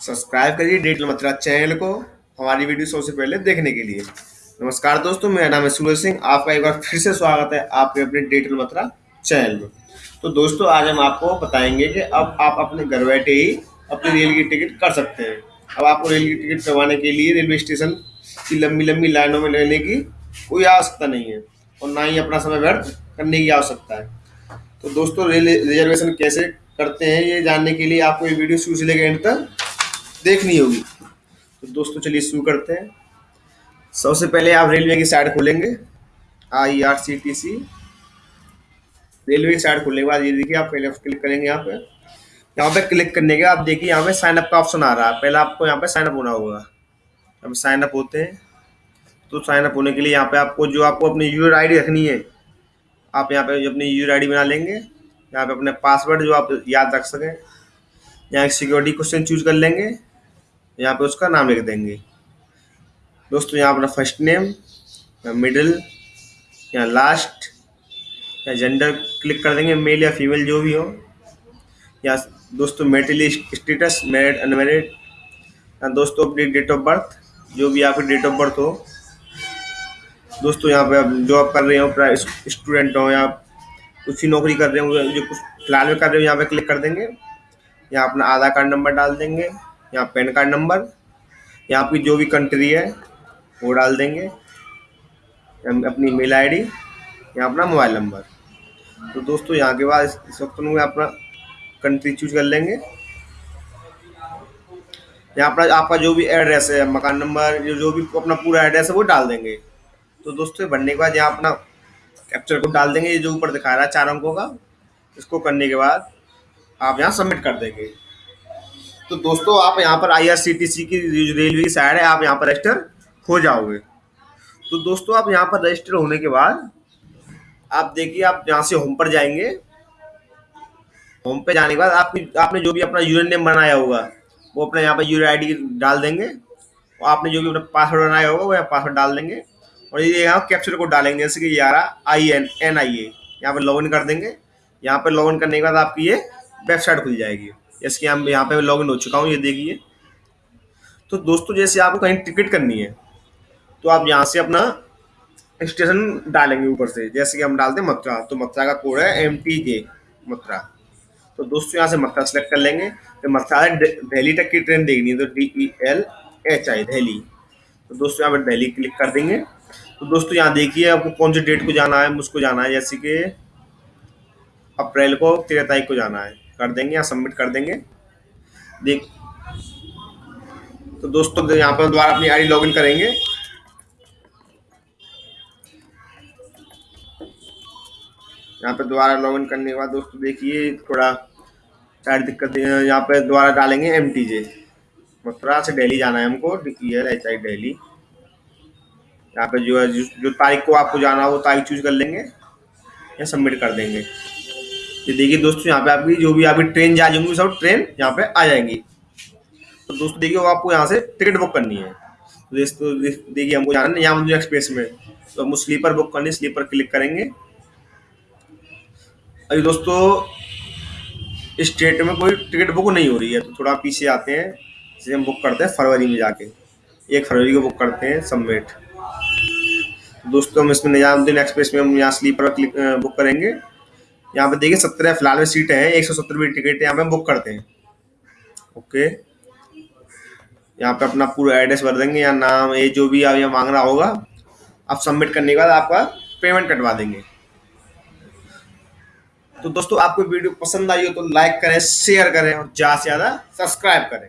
Subscribe करिए digital Mathura channel को, हमारी वीडियो सबसे पहले देखने के लिए। नमस्कार दोस्तों, मेरा नाम है सूरज सिंह, आपका एक बार फिर से स्वागत है आपके अपने डिजिटल मथुरा चैनल में। तो दोस्तों, आज हम आपको बताएँगे कि अब आप अपने घर बैठे ही अपनी रेल की टिकट कर सकते हैं। अब आपको रेल की टिकट करवाने के लिए रेलवे स्टेशन की लंबी लंबी लाइनों में लेने की कोई आवश्यकता नहीं है और ना ही अपना समय व्यर्थ करने की आवश्यकता है। तो दोस्तों, रेल रिजर्वेशन कैसे करते हैं, ये जानने के लिए आपको ये वीडियो शुरू से लेकर एंड तक देखनी होगी। तो दोस्तों, चलिए शुरू करते हैं। सबसे पहले आप रेलवे की साइड खोलेंगे। I R C T C railway की साइड खोलने के बाद ये देखिए, आप पहले क्लिक करेंगे यहाँ पे। यहाँ पे क्लिक करने के बाद देखिए, यहाँ पे साइन अप का ऑप्शन आ रहा है। पहले आपको यहाँ पे साइन अप होना होगा। अब साइन अप होते हैं। तो साइन अप होने के लिए यहाँ पे आपको जो आपको अपनी यूज़र आईडी रखनी है, आप यहाँ पे अपनी यूज़र आईडी बना लेंगे। यहाँ पे अपने पासवर्ड जो आप याद रख सकें। यहाँ सिक्योरिटी क्वेश्चन चूज़ कर लेंगे। यहाँ पे उसका नाम लिख देंगे। दोस्तों, यहाँ अपना फ़र्स्ट नेम या मिडिल या लास्ट या जेंडर क्लिक कर देंगे मेल या फीमेल जो भी हो। या दोस्तों मेरिटली स्टेटस मैरिड अनमेरिड या दोस्तों, अपनी डेट ऑफ़ बर्थ जो भी आपकी डेट ऑफ़ बर्थ हो। दोस्तों, यहाँ पे आप जॉब कर रहे हो स्टूडेंट हो, या कुछ ही नौकरी कर रहे हो, जो कुछ फ़िलहाल में कर रहे हो, यहाँ पे क्लिक कर देंगे। यहाँ अपना आधार कार्ड नंबर डाल देंगे। यहाँ पैन कार्ड नंबर, यहाँ आपकी जो भी कंट्री है, वो डाल देंगे। अपनी मेल आईडी, यहाँ अपना मोबाइल नंबर। तो दोस्तों, यहाँ के बाद इस वक्त में अपना कंट्री चूज़ कर लेंगे। यहाँ पर आपका जो भी एड्रेस है, मकान नंबर, जो जो भी अपना पूरा एड्रेस है, वो डाल देंगे। तो दोस्तों भरने के बाद यहाँ अपना कैप्चर कोड डाल देंगे, ये जो ऊपर दिखा रहा है चार अंकों का, इसको करने के बाद आप यहाँ सबमिट कर देंगे। तो दोस्तों, आप यहाँ पर आईआरसीटीसी की रेलवे की साइड है, आप यहाँ पर रजिस्टर हो जाओगे। तो दोस्तों, आप यहाँ पर रजिस्टर होने के बाद आप देखिए, आप यहाँ से होम पर जाएँगे। होम पे जाने के बाद आपकी, आपने जो भी अपना यूज़र नेम बनाया होगा, वो अपने यहाँ पर यूज़र आईडी डाल देंगे। और आपने जो भी अपना पासवर्ड बनाया होगा, वो यहाँ पासवर्ड डाल देंगे। और ये यहाँ कैप्चर कोड डालेंगे, जैसे कि ये आई एन एन आई ए यहाँ पर लॉगिन कर देंगे। यहाँ पर लॉगिन करने के बाद आपकी ये वेबसाइट खुल जाएगी। जैसे कि हम यहाँ पे लॉगिन हो चुका हूँ, ये देखिए। तो दोस्तों, जैसे आपको कहीं टिकट करनी है तो आप यहाँ से अपना स्टेशन डालेंगे ऊपर से। जैसे कि हम डालते हैं मथुरा तो मथुरा का कोड है एम टी जे मथुरा। तो दोस्तों, यहाँ से मथुरा सेलेक्ट कर लेंगे। तो मथुरा दिल्ली तक की ट्रेन देखनी है तो D E L H I Delhi. तो दोस्तों, यहाँ पर दिल्ली क्लिक कर देंगे। तो दोस्तों, यहाँ देखिए आपको कौन सी डेट को जाना है, मुझको जाना है, जैसे कि अप्रैल को, तेरह तारीख को जाना है। कर देंगे या सबमिट कर देंगे। देख तो दोस्तों यहाँ पर दोबारा अपनी आईडी लॉगिन करेंगे। यहाँ पे दोबारा लॉगिन करने के बाद दोस्तों, देखिए, थोड़ा शायद दिक्कत, यहाँ पे दोबारा डालेंगे एम टी जे मथुरा से दिल्ली जाना है हमको एच आई दिल्ली यहाँ पे जो है जो तारीख को आपको जाना हो तारीख चूज़ कर लेंगे या सबमिट कर देंगे। ये देखिए दोस्तों, यहाँ पे आपकी जो भी आपकी ट्रेन जा जाएँगी सब ट्रेन यहाँ पे आ जाएँगी। तो दोस्तों, देखिए आपको यहाँ से टिकट बुक करनी है। तो दोस्तों देखिए, हमको जाना है यहाँ एक्सप्रेस में। तो हम स्लीपर बुक करनी स्लीपर क्लिक करेंगे। अभी दोस्तों स्टेट में कोई टिकट बुक नहीं हो रही है तो थोड़ा पीछे आते हैं। जिसे हम बुक करते हैं फरवरी में जाके। एक फरवरी को बुक करते हैं सबमिट दोस्तों, हम इसमें निजामुद्दीन एक्सप्रेस में हम यहाँ स्लीपर क्लिक बुक करेंगे। यहाँ पे देखिए सत्रह फ़िलहाल में सीटें हैं, एक सौ सत्तर टिकट यहाँ पे हम बुक करते हैं। ओके। यहाँ पे अपना पूरा एड्रेस भर देंगे, या नाम ये जो भी आप यहाँ मांग रहा होगा, आप सबमिट करने के बाद आपका पेमेंट कटवा देंगे। तो दोस्तों, आपको वीडियो पसंद आई हो तो लाइक करें शेयर करें और ज़्यादा से ज़्यादा सब्सक्राइब करें।